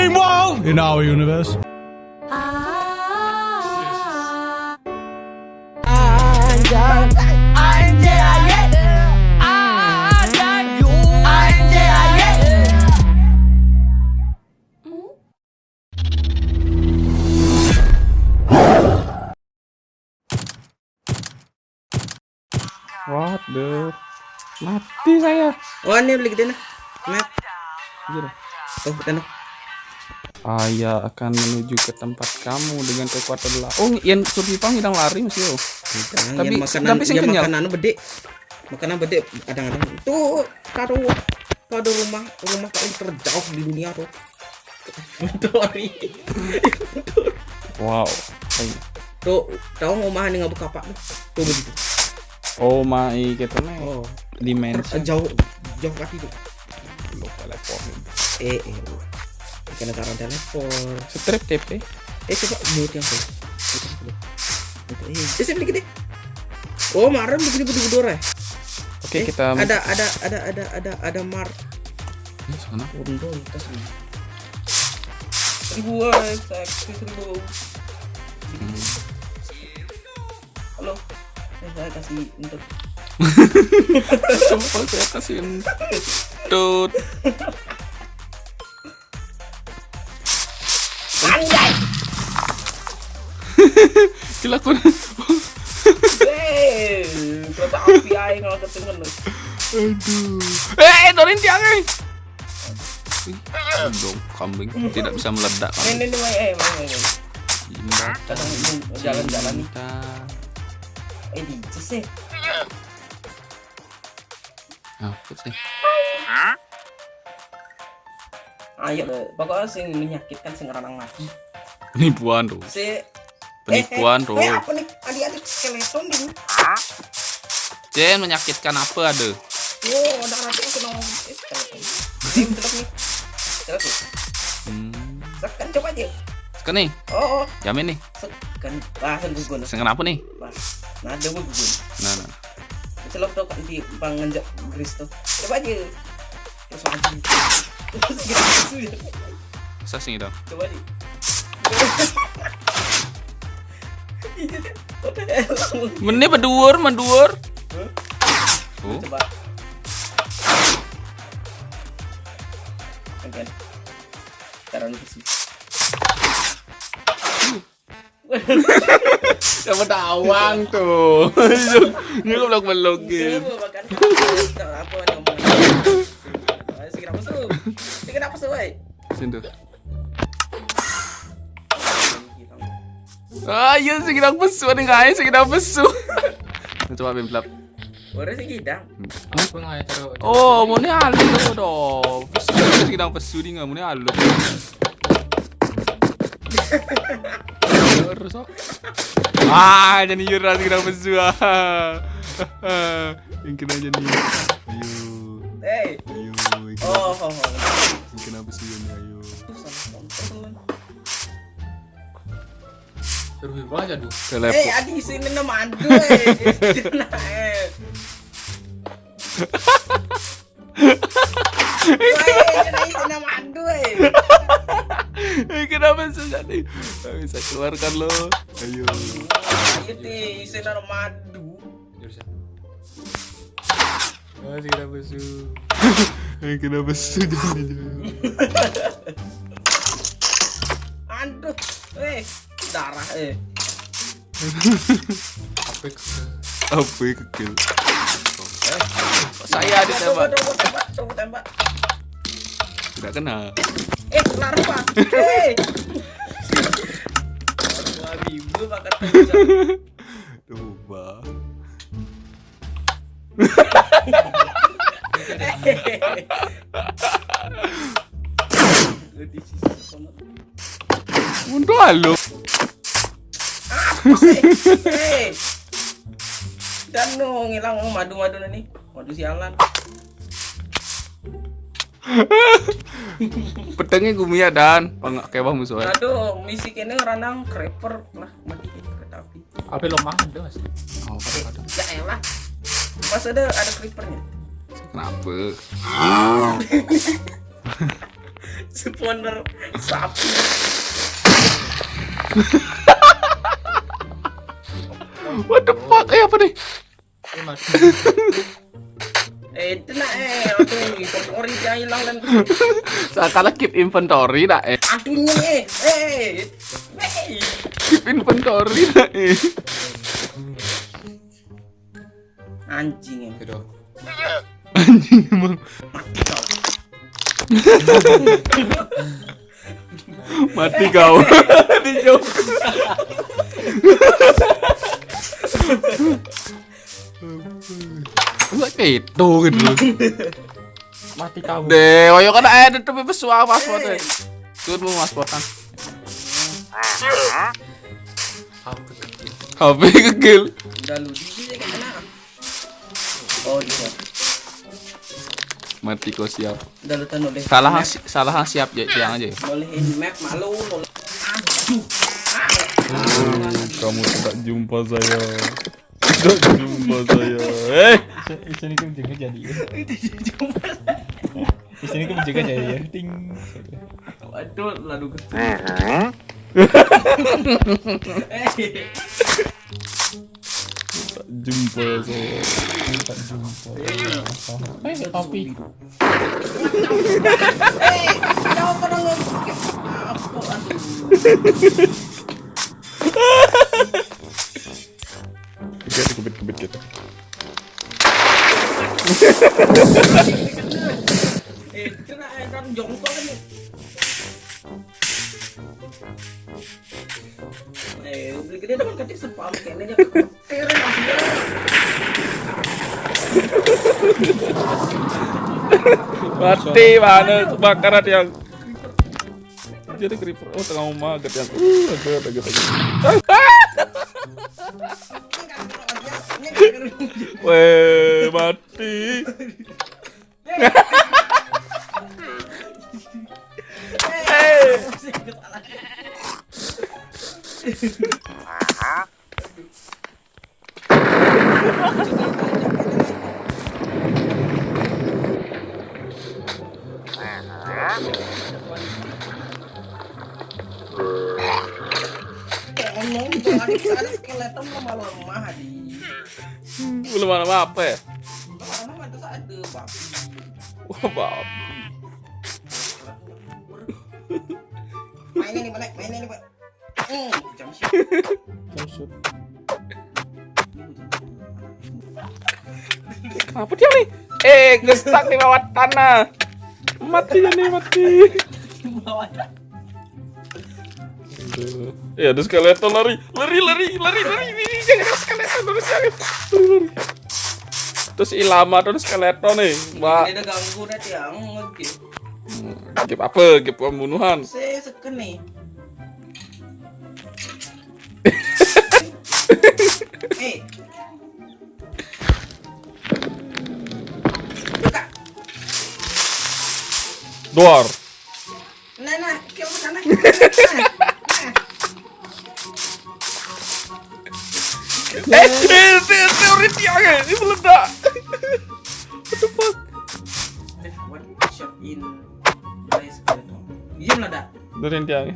Meanwhile, in our universe. What the? Mati saya. Oh ini beli gede nah. Map. Iya. Oh betul. Ayah akan menuju ke tempat kamu dengan kekuatan lah. Oh, yang survivor hilang lari masih yo. Tapi Tapi- makanan tapi sing ya kenyal. makanan bede. Makanan bede kadang-kadang itu kado kado rumah rumah paling terjauh di dunia tuh. Sorry. Wow. Ay. Tuh, tahu rumah ini nggak buka apa tuh begitu. Oh my kita nih Oh, dimensi. jauh jauh kaki tuh. Lo telepon. Eh, eh. Kena taruh telepon. Strip TP. Eh coba mute yang tuh. Eh, eh, beli gede. Oh, kemarin begini betul betul ya. Oke, Eh, kita ada ada ada ada ada ada mar Ini sana. Undo tas ini. Seribu eh, seksi seribu. Halo, eh, saya kasih untuk Coba saya kasih tut. Aku. Eh, kereta api aing kalau ketengan lu. Aduh. Eh, Dorin tiang eh. Dong, kambing tidak bisa meledak. Ini ini eh jalan-jalan cinta. Eh di sih. Apa sih? Ayo pokoknya sing menyakitkan sing ranang mati. Penipuan tuh. Si Penipuan eh, tuh. eh, eh, apa nih? Adik-adik skeleton di Jen menyakitkan apa ada? Oh, ada kena eh, skeleton. Ini teluk nih. Teluk nih. Hmm. Sekan coba aja. Sekarang nih, Oh, oh. jamin nih. Sekan. Ah, sen gugun. Sengen apa nih? Nah, ada gugun. Nah, nah. Tuh di gris tuh. Coba aja. Terus maju. Terus gitu. Masa sih dong? Coba aja. Mene berduur, menduur. Oh, Coba. Oke. Taruh di sini. tawang tuh? Ini kok belok belokin. Sih Ayo sih kita pesu, ada nggak sih kita pesu. Coba bim belap. Orang sih gidang. Oh, mau nih alu dong. Kita pesu di nggak mau nih alu. Terus oh. Ah, jadi yura sih kita pesu. Yang kena jadi. Ayo, Eh. ayo. Oh, oh, oh. Yang kena ini ayo. Telepon. Eh, adi sini nama mandu eh. Kenapa bisa jadi? Nggak bisa keluarkan lo. Ayo. Ayo deh, isi nama madu. Si kenapa su? Kenapa su jadi Aduh, eh, darah eh. Apa ya kecil? Saya Coba, ditembak. coba, coba, coba tembak. Tidak kena. Eh, lari pak. Eh. Wah, bibu makan. Untuk. Eh. Dan no ngilang oh, madu-madu nih. Madu sialan. Pedangnya gumia dan pangak kewah musuhnya. Aduh, misi kene ranang creeper lah mati kereta api. Apa lemah ada mas? Oh, ada. Ya elah. Mas ada ada creepernya. Kenapa? spawner sapi What the fuck? Eh apa nih? Eh, mati. eh itu nak eh aduh inventory dia hilang dan Salah keep inventory dah eh. aduhnya eh eh eh Keep inventory dah eh. anjing ya Gitu. Anjing emang mati kau mati kau. Dijauh. Kayak itu gitu. Mati kamu. Deh, ayo kan ada tapi pesuah paspor deh. Tuh mau tuh? HP kegel. oh dia Mati kau siap. Salah salah siap ya tiang aja. ya. bolehin map malu aduh Kamu tidak jumpa saya. Tidak jumpa saya. Eh, Di sini kan juga jadi. ya. Di sini kan juga jadi ya. Ting. Waduh, lalu ke tak jumpa saya. Tak jumpa. Eh, topi. Eh, jauh pada lu. Apa aduh. Kebit gitu. Gede. Mati mana kebakaran yang jadi creeper oh tengah rumah agak yang uh agak agak weh mati mana apa ya ada babi. wah bab Mainnya nih, Pak. Mainnya nih, Pak. Hmm, jam sih. Maksud. kenapa dia nih eh gestak di bawah tanah mati nih mati. Ya ada skeleton lari, lari, lari, lari, lari, ini jangan skeleton terus jangan, lari, lari. Terus ilama terus skeleton nih, mbak. Dia udah ganggu dah tiang ngegip. Gap apa? Gap pembunuhan. Saya seken nih. Eh. Buka. Door. Nah, nah, sana. Nah, nah. Eh, eh, te- teori tiang ya, ini meledak. In place skeleton. Iya meledak. Dari tiang.